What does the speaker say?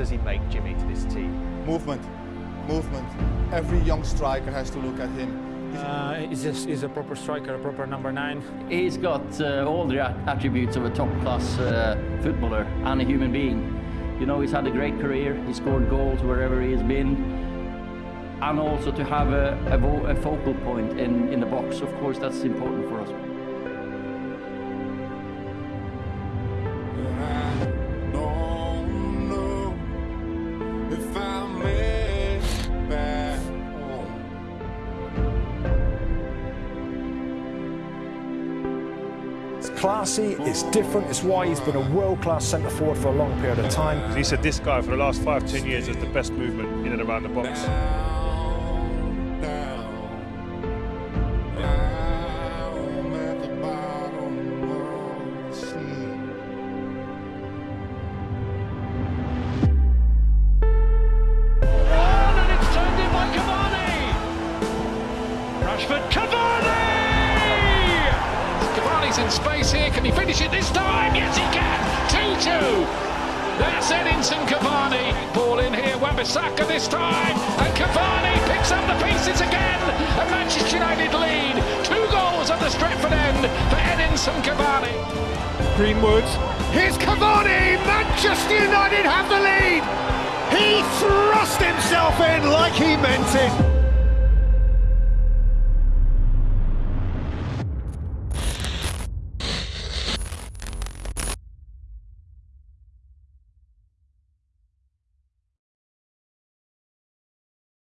does he make Jimmy to this team? Movement, movement. Every young striker has to look at him. Uh, he's, a, he's a proper striker, a proper number nine. He's got uh, all the attributes of a top-class uh, footballer and a human being. You know, he's had a great career. He scored goals wherever he has been. And also to have a, a, a focal point in, in the box, of course, that's important for us. Classy, it's different, it's why he's been a world-class centre forward for a long period of time. He said this guy for the last five, ten years has the best movement in and around the box. Rashford, Cavani! In space here. Can he finish it this time? Yes, he can. 2-2. That's Edinson Cavani. Ball in here. Wan-Bissaka this time. And Cavani picks up the pieces again. And Manchester United lead. Two goals at the Stretford end for Edinson Cavani. Greenwood. Here's Cavani. Manchester United have the lead. He thrust himself in like he meant it.